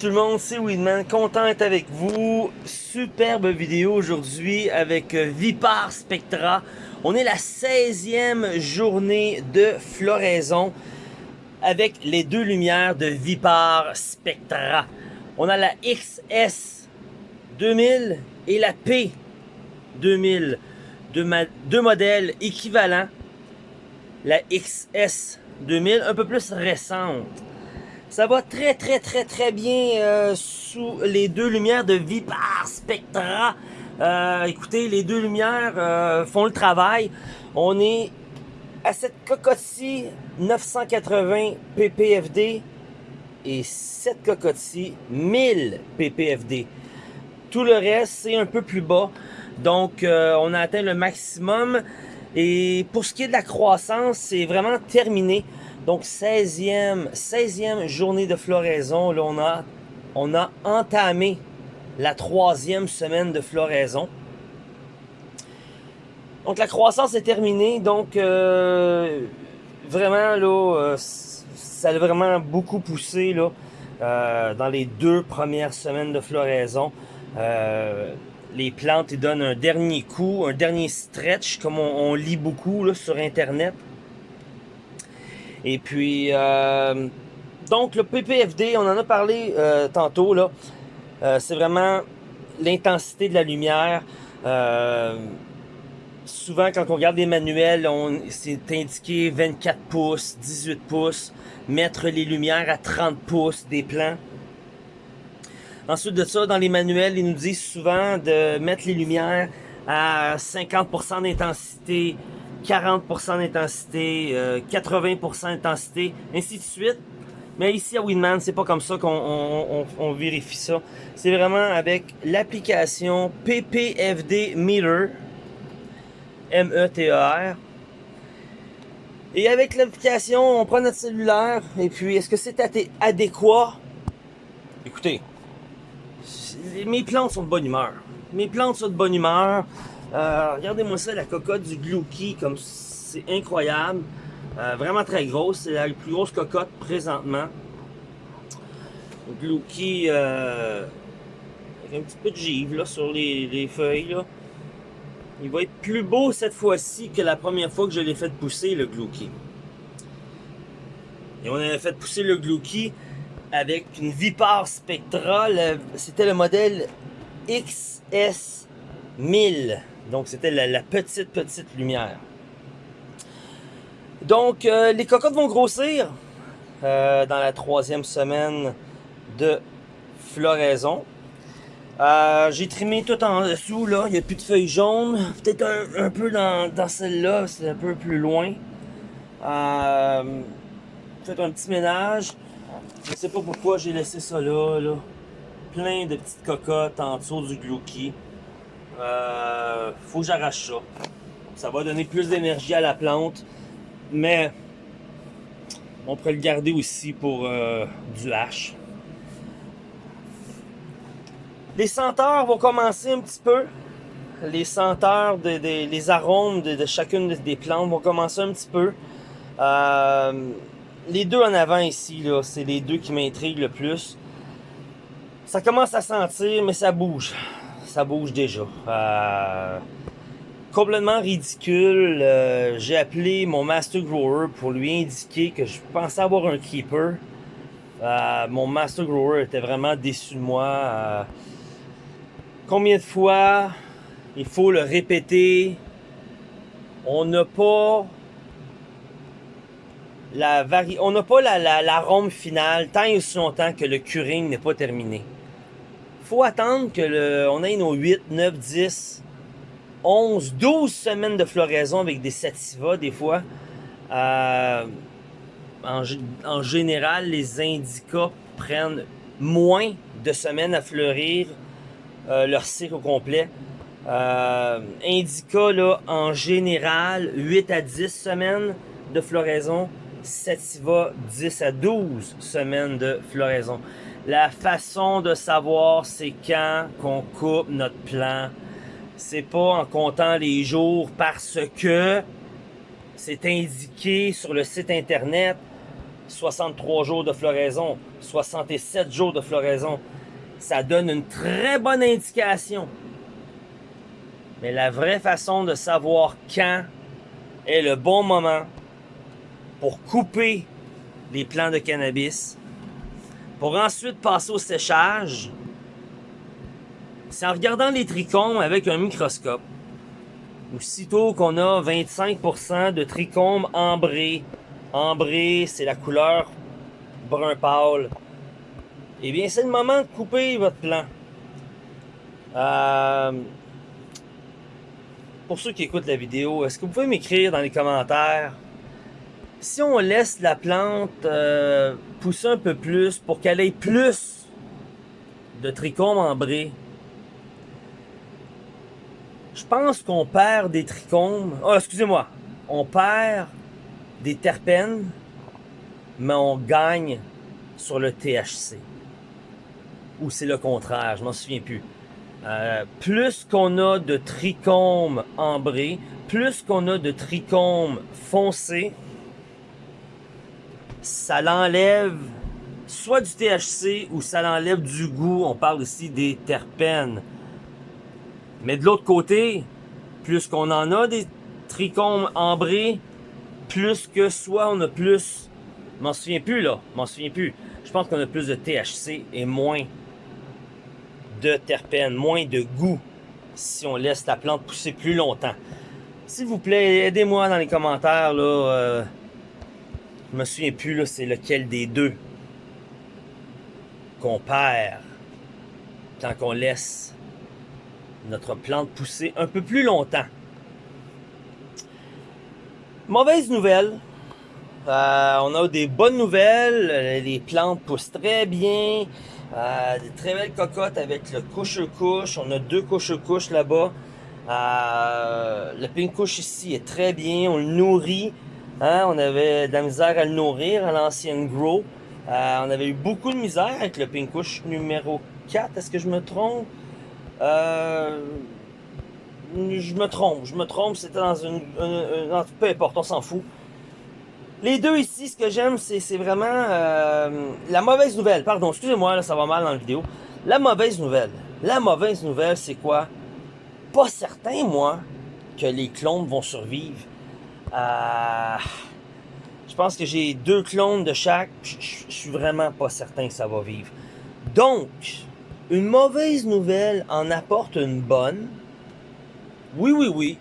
Tout le monde, c'est Weedman, content d'être avec vous. Superbe vidéo aujourd'hui avec euh, Vipar Spectra. On est la 16e journée de floraison avec les deux lumières de Vipar Spectra. On a la XS 2000 et la P 2000, deux, deux modèles équivalents. La XS 2000 un peu plus récente ça va très très très très bien euh, sous les deux lumières de Vipar Spectra. Euh, écoutez, les deux lumières euh, font le travail. On est à cette cocotte-ci 980 ppfD et cette cocotte-ci 1000 ppfD. Tout le reste, c'est un peu plus bas. Donc, on a atteint le maximum. Et pour ce qui est de la croissance, c'est vraiment terminé. Donc 16e, 16e journée de floraison, on a, on a entamé la troisième semaine de floraison. Donc la croissance est terminée, donc euh, vraiment là, euh, ça a vraiment beaucoup poussé là, euh, dans les deux premières semaines de floraison. les plantes donnent un dernier coup, un dernier stretch, comme on, lit beaucoup sur internet. Et puis, euh, donc le PPFD, on en a parlé euh, tantôt, là. Euh, c'est vraiment l'intensité de la lumière. souvent, quand on regarde les manuels, c'est indiqué 24 pouces, 18 pouces, mettre les lumières à 30 pouces des plans. Ensuite de ça, dans les manuels, ils nous disent souvent de mettre les lumières à 50% d'intensité, 40% d'intensité, 80% euh, d'intensité, ainsi de suite. Mais ici à Winman, c'est pas comme ça qu'on vérifie ça. C'est vraiment avec l'application PPFD Meter, M-E-T-E-R. Et avec l'application, on prend notre cellulaire, et puis est-ce que c'est adéquat? Écoutez, mes plantes sont de bonne humeur. Mes plantes sont de bonne humeur. Euh, regardez-moi ça, la cocotte du Glouki, comme c'est incroyable. Euh, vraiment très grosse, c'est la plus grosse cocotte présentement. Glouki euh, avec un petit peu de givre là, sur les, feuilles. Là. Il va être plus beau cette fois-ci que la première fois que je l'ai fait pousser, le Glouki. Et on avait fait pousser le Glouki avec une Vipar Spectra. C'était le modèle XS1000. Donc, c'était la, petite, petite lumière. Donc, euh, les cocottes vont grossir euh, dans la troisième semaine de floraison. Euh, j'ai trimé tout en dessous, là. Il n'y a plus de feuilles jaunes. Peut-être un, peu dans, celle-là, c'est un peu plus loin. Faites un petit ménage. Je ne sais pas pourquoi j'ai laissé ça là, là. Plein de petites cocottes en dessous du glouki. Euh, faut que j'arrache ça. Ça va donner plus d'énergie à la plante. Mais on pourrait le garder aussi pour euh, du hache. Les senteurs vont commencer un petit peu. Les senteurs, les arômes de, chacune des plantes vont commencer un petit peu. Euh, les deux en avant ici, c'est les deux qui m'intriguent le plus. Ça commence à sentir, mais ça bouge ça bouge déjà. Euh, complètement ridicule. Euh, j'ai appelé mon Master Grower pour lui indiquer que je pensais avoir un keeper. Euh, mon Master Grower était vraiment déçu de moi. combien de fois il faut le répéter? On n'a pas la vari... on n'a pas la, l'arôme finale tant et aussi longtemps que le curing n'est pas terminé attendre que le, on ait nos 8, 9, 10, 11, 12 semaines de floraison avec des sativas des fois. Euh, en, général, les indicas prennent moins de semaines à fleurir euh, leur cycle au complet. Euh, indica, là, en général, 8 à 10 semaines de floraison. Sativa, 10 à 12 semaines de floraison. La façon de savoir c'est quand qu'on coupe notre plan. C'est pas en comptant les jours parce que c'est indiqué sur le site internet 63 jours de floraison. 67 jours de floraison. Ça donne une très bonne indication. Mais la vraie façon de savoir quand est le bon moment pour couper les plants de cannabis, pour ensuite passer au séchage, c'est en regardant les trichomes avec un microscope. Aussitôt qu'on a 25% de trichomes ambrés, ambré, c'est la couleur brun pâle, eh bien c'est le moment de couper votre plant. Euh, pour ceux qui écoutent la vidéo, est-ce que vous pouvez m'écrire dans les commentaires si on laisse la plante euh, pousser un peu plus pour qu'elle ait plus de trichomes ambrés, je pense qu'on perd des trichomes. Oh, excusez-moi. On perd des terpènes, mais on gagne sur le THC. Ou c'est le contraire, je m'en souviens plus. Euh, plus qu'on a de trichomes ambrés, plus qu'on a de trichomes foncés, ça l'enlève soit du THC ou ça l'enlève du goût. On parle ici des terpènes. Mais de l'autre côté, plus qu'on en a des trichomes ambrés, plus que soit on a plus... M'en souviens plus là, m'en souviens plus. Je pense qu'on a plus de THC et moins de terpènes, moins de goût si on laisse la plante pousser plus longtemps. S'il vous plaît, aidez-moi dans les commentaires là. Euh, je me souviens plus, là, c'est lequel des deux qu'on perd quand on laisse notre plante pousser un peu plus longtemps. Mauvaise nouvelle. Euh, on a des bonnes nouvelles. Les plantes poussent très bien. Euh, des très belles cocottes avec le couche-couche. On a deux couche-couche là-bas. Euh, le pink couche ici est très bien. On le nourrit. Hein, on avait de la misère à le nourrir à l'ancienne grow. Euh, on avait eu beaucoup de misère avec le Pinkush numéro 4. Est-ce que je me trompe? Euh, je me trompe, je me trompe. C'était dans une, Peu importe, on s'en fout. Les deux ici, ce que j'aime, c'est vraiment euh, la mauvaise nouvelle. Pardon, excusez-moi, ça va mal dans la vidéo. La mauvaise nouvelle. La mauvaise nouvelle, c'est quoi? Pas certain, moi, que les clones vont survivre. Euh, je pense que j'ai deux clones de chaque. Je suis vraiment pas certain que ça va vivre. Donc, une mauvaise nouvelle en apporte une bonne. Oui, oui, oui.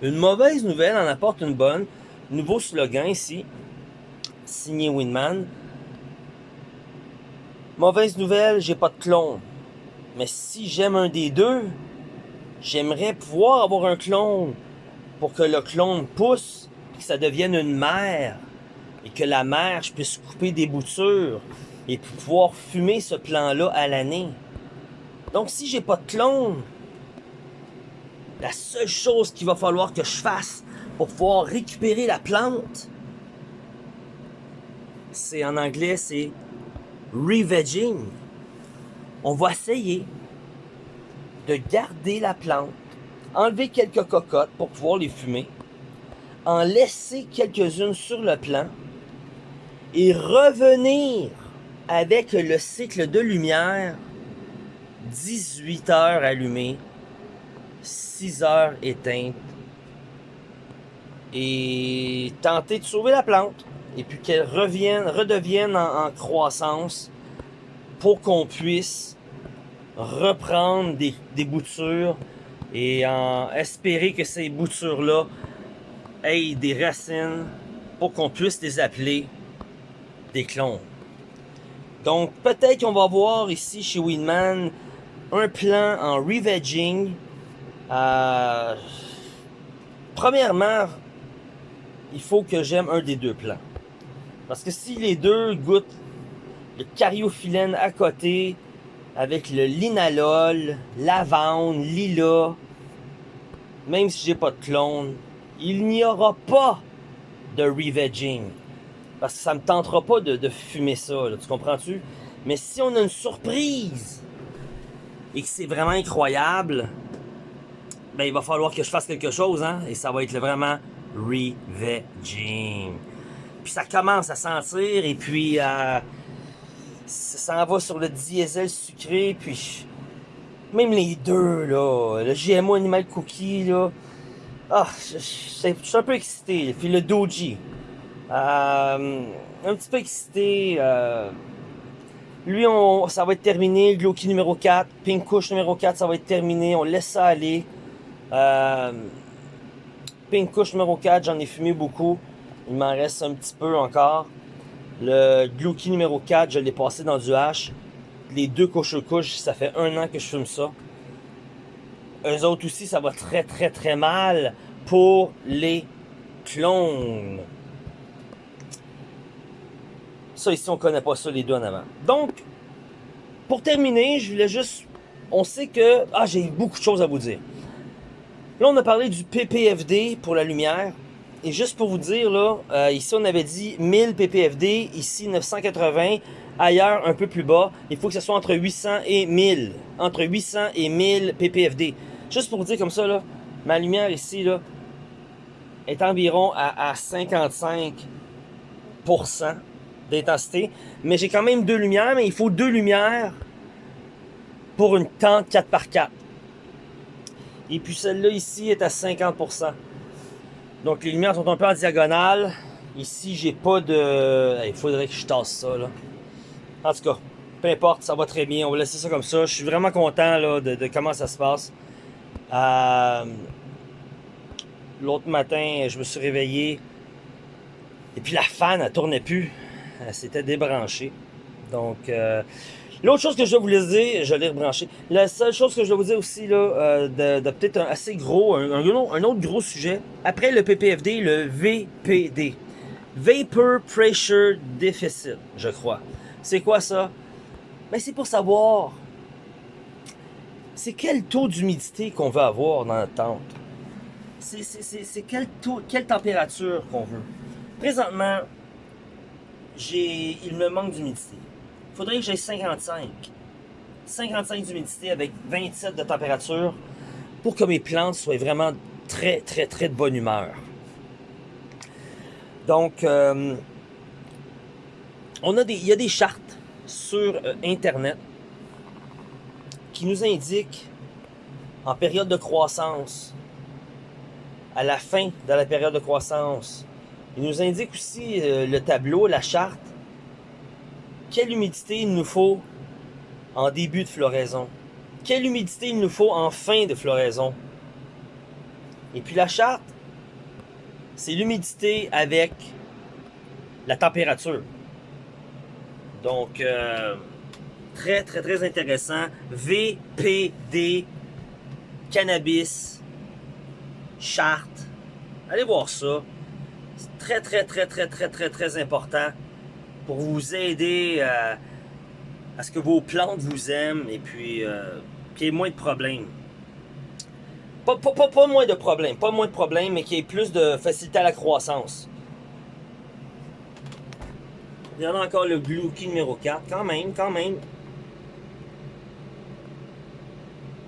Une mauvaise nouvelle en apporte une bonne. Nouveau slogan ici. Signé Winman. Mauvaise nouvelle, j'ai pas de clone. Mais si j'aime un des deux, j'aimerais pouvoir avoir un clone pour que le clone pousse, que ça devienne une mère, et que la mère, je puisse couper des boutures, et pouvoir fumer ce plan-là à l'année. Donc si j'ai pas de clone, la seule chose qu'il va falloir que je fasse pour pouvoir récupérer la plante, c'est en anglais, c'est revegging. On va essayer de garder la plante enlever quelques cocottes pour pouvoir les fumer, en laisser quelques-unes sur le plan et revenir avec le cycle de lumière 18 heures allumées, 6 heures éteintes et tenter de sauver la plante et puis qu'elle redevienne en, croissance pour qu'on puisse reprendre des boutures et en espérer que ces boutures-là aient des racines pour qu'on puisse les appeler des clones. Donc peut-être qu'on va voir ici chez Winman un plan en revegging. Euh, premièrement, il faut que j'aime un des deux plans. Parce que si les deux goûtent le cariophyllène à côté, avec le linalol, lavande, lila, même si j'ai pas de clone, il n'y aura pas de revegging. Parce que ça me tentera pas de, fumer ça, tu comprends-tu? Mais si on a une surprise et que c'est vraiment incroyable, ben il va falloir que je fasse quelque chose, hein? Et ça va être vraiment revegging. Puis ça commence à sentir et puis... Euh, ça en va sur le diesel sucré, puis même les deux, là, le GMO Animal Cookie, là, ah, je, suis un peu excité. Puis le Doji, euh, un petit peu excité. Euh, lui, ça va être terminé. Gloki numéro 4, Pink Kush numéro 4, ça va être terminé. On laisse ça aller. Euh, Pink Kush numéro 4, j'en ai fumé beaucoup. Il m'en reste un petit peu encore. Le Gloki numéro 4, je l'ai passé dans du H. Les deux couches couches, ça fait un an que je fume ça. Eux autres aussi, ça va très très très mal pour les clones. Ça ici, on connaît pas ça les deux en avant. Donc, pour terminer, je voulais juste... On sait que... Ah, j'ai beaucoup de choses à vous dire. Là, on a parlé du PPFD pour la lumière. Et juste pour vous dire, là, euh, ici on avait dit 1000 ppfD, ici 980, ailleurs un peu plus bas. Il faut que ce soit entre 800 et 1000. Entre 800 et 1000 ppfD. Juste pour vous dire comme ça, là, ma lumière ici, là, est environ à, 55% d'intensité. Mais j'ai quand même deux lumières, mais il faut deux lumières pour une tente 4x4. Et puis celle-là ici est à 50%. Donc les lumières sont un peu en diagonale. Ici, j'ai pas de... Il faudrait que je tasse ça, là. En tout cas, peu importe, ça va très bien. On va laisser ça comme ça. Je suis vraiment content là, de, comment ça se passe. Euh, l'autre matin, je me suis réveillé. Et puis la fan, elle tournait plus. Elle s'était débranchée. Donc, euh, L'autre chose que je voulais vous dire, je l'ai rebranché. La seule chose que je dois vous dire aussi, là, euh, de, peut-être un assez gros, un, autre gros sujet, après le PPFD, le VPD. Vapor Pressure Deficit, je crois. C'est quoi ça? Ben, c'est pour savoir, c'est quel taux d'humidité qu'on veut avoir dans notre tente? C'est quel taux, quelle température qu'on veut? Présentement, il me manque d'humidité faudrait que j'ai 55. 55 d'humidité avec 27 de température pour que mes plantes soient vraiment très, très, très de bonne humeur. Donc, euh, on a des, il y a des chartes sur euh, Internet qui nous indiquent en période de croissance, à la fin de la période de croissance, il nous indique aussi euh, le tableau, la charte, quelle humidité il nous faut en début de floraison? Quelle humidité il nous faut en fin de floraison? Et puis la charte, c'est l'humidité avec la température. Donc, euh, très, très, très intéressant. VPD, cannabis, charte. Allez voir ça. C'est très, très, très, très, très, très, très important pour vous aider euh, à ce que vos plantes vous aiment et puis euh, qu'il y ait moins de problèmes. Pas, pas, pas, moins de problèmes, pas moins de problèmes, mais qu'il y ait plus de facilité à la croissance. Il y en a encore le Gluki numéro 4, quand même, quand même.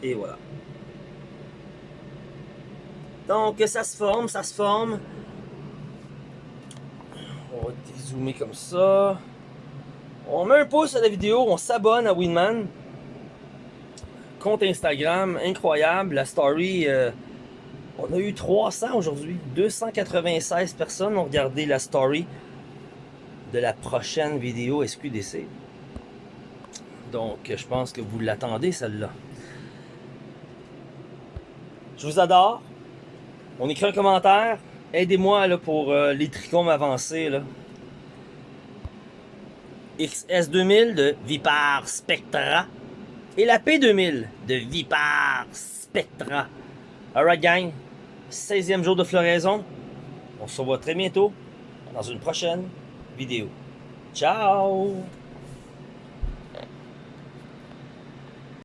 Et voilà. Donc ça se forme, ça se forme. On va dézoomer comme ça. On met un pouce à la vidéo, on s'abonne à Winman. Compte Instagram, incroyable. La story, euh, on a eu 300 aujourd'hui. 296 personnes ont regardé la story de la prochaine vidéo SQDC. Donc, je pense que vous l'attendez, celle-là. Je vous adore. On écrit un commentaire. Aidez-moi pour euh, les trichomes avancés. Là. XS2000 de Vipar Spectra et la P2000 de Vipar Spectra. Alright gang, 16e jour de floraison. On se revoit très bientôt dans une prochaine vidéo. Ciao